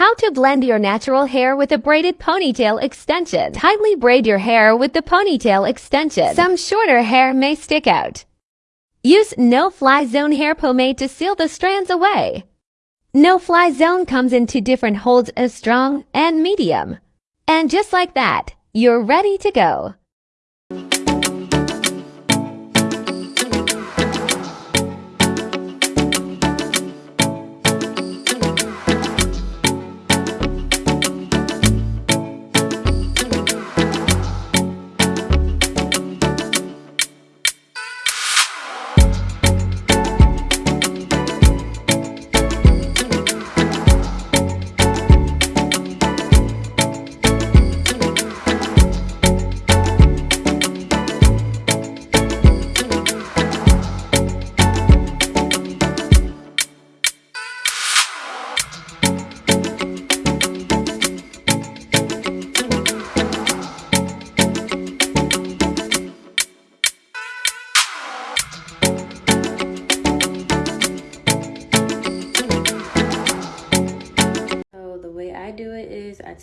How to blend your natural hair with a braided ponytail extension. Tightly braid your hair with the ponytail extension. Some shorter hair may stick out. Use No Fly Zone hair pomade to seal the strands away. No Fly Zone comes in two different holds of strong and medium. And just like that, you're ready to go.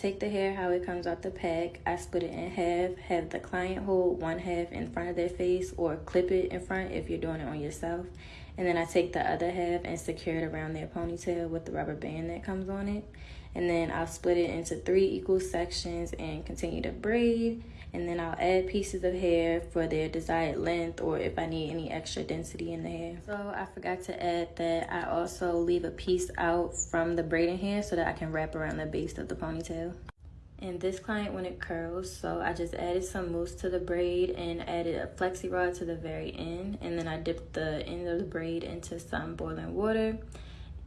Take the hair how it comes out the pack. I split it in half, have the client hold one half in front of their face or clip it in front if you're doing it on yourself. And then I take the other half and secure it around their ponytail with the rubber band that comes on it. And then I'll split it into three equal sections and continue to braid and then I'll add pieces of hair for their desired length or if I need any extra density in the hair. So I forgot to add that I also leave a piece out from the braiding hair so that I can wrap around the base of the ponytail. And this client it curls, so I just added some mousse to the braid and added a flexi rod to the very end. And then I dipped the end of the braid into some boiling water.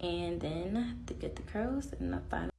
And then to get the curls and the final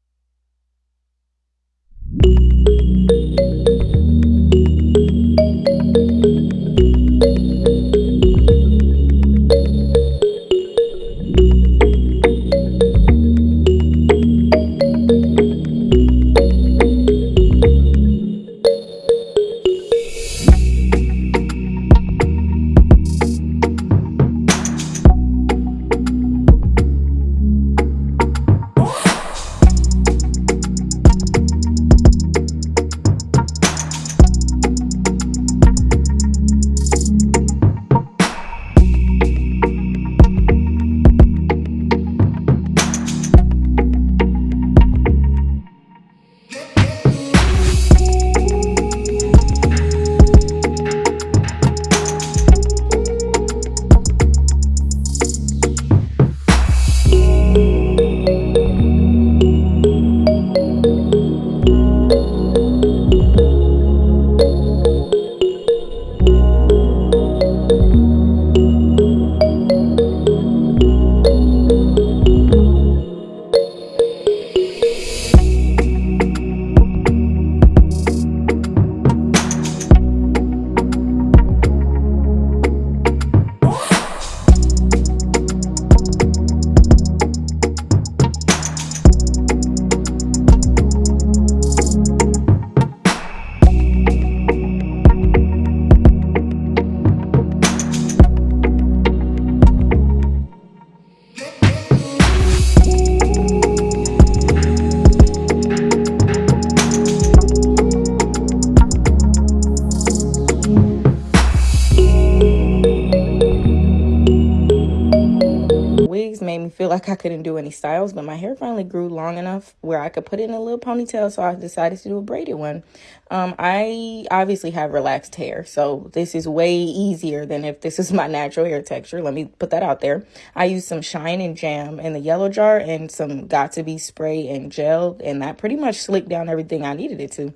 like I couldn't do any styles, but my hair finally grew long enough where I could put it in a little ponytail, so I decided to do a braided one. Um, I obviously have relaxed hair, so this is way easier than if this is my natural hair texture. Let me put that out there. I used some Shine and Jam in the yellow jar and some Got2b spray and gel, and that pretty much slicked down everything I needed it to.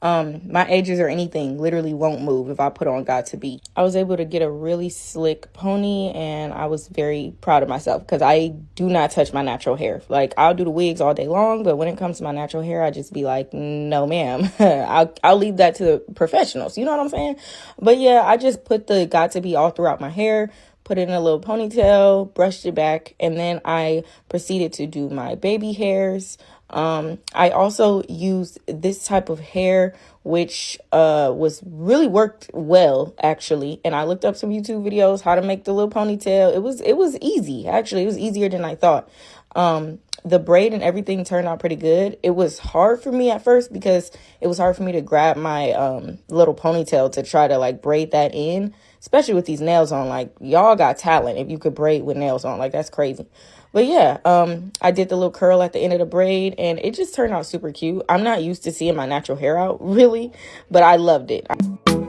Um, my edges or anything literally won't move if I put on Got2b. I was able to get a really slick pony and I was very proud of myself because I do not touch my natural hair. Like I'll do the wigs all day long, but when it comes to my natural hair, I just be like, no ma'am. I'll, I'll leave that to the professionals. You know what I'm saying? But yeah, I just put the Got2b all throughout my hair put in a little ponytail, brushed it back, and then I proceeded to do my baby hairs. Um, I also used this type of hair, which uh, was really worked well actually. And I looked up some YouTube videos how to make the little ponytail. It was it was easy actually. It was easier than I thought. Um, the braid and everything turned out pretty good. It was hard for me at first because it was hard for me to grab my um, little ponytail to try to like braid that in, especially with these nails on. Like y'all got talent if you could braid with nails on. Like that's crazy. But yeah, um, I did the little curl at the end of the braid and it just turned out super cute. I'm not used to seeing my natural hair out really, but I loved it. in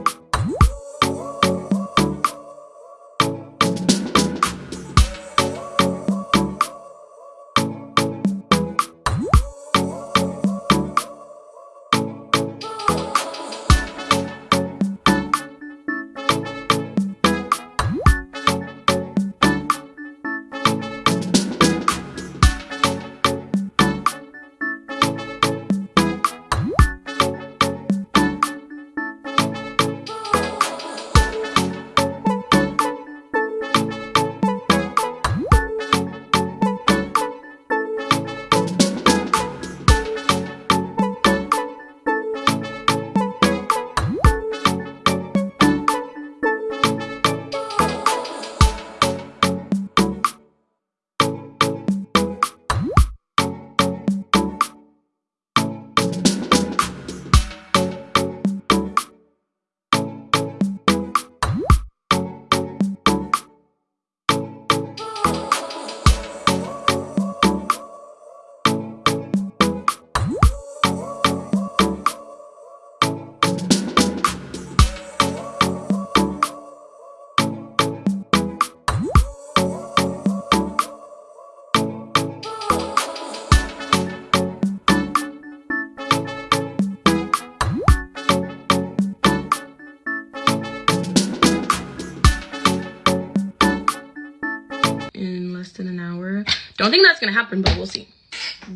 Don't think that's gonna happen, but we'll see.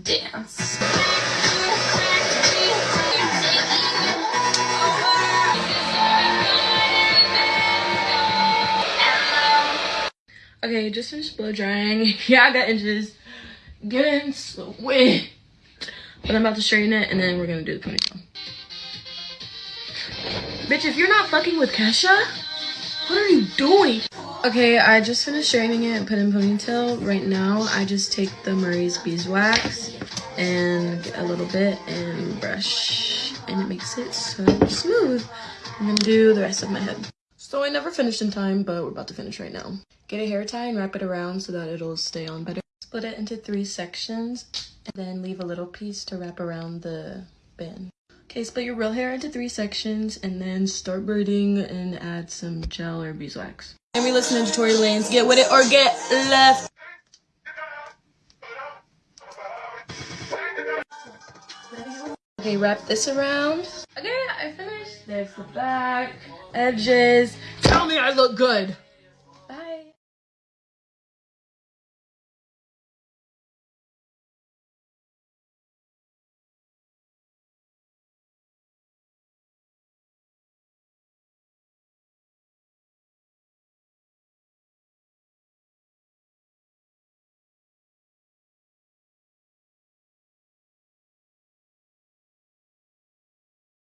Dance. Okay, just finished blow drying. Yeah, I got inches. Getting sweat. But I'm about to straighten it and then we're gonna do the ponytail. Bitch, if you're not fucking with Kesha, what are you doing? Okay, I just finished straightening it and put in ponytail. Right now, I just take the Murray's Beeswax and get a little bit and brush. And it makes it so smooth. I'm gonna do the rest of my head. So I never finished in time, but we're about to finish right now. Get a hair tie and wrap it around so that it'll stay on better. Split it into three sections and then leave a little piece to wrap around the band. Okay, split your real hair into three sections and then start braiding and add some gel or beeswax. And we listening to Tory Lanez. Get with it or get left. Okay, wrap this around. Okay, I finished. There's the back, edges. Tell me I look good.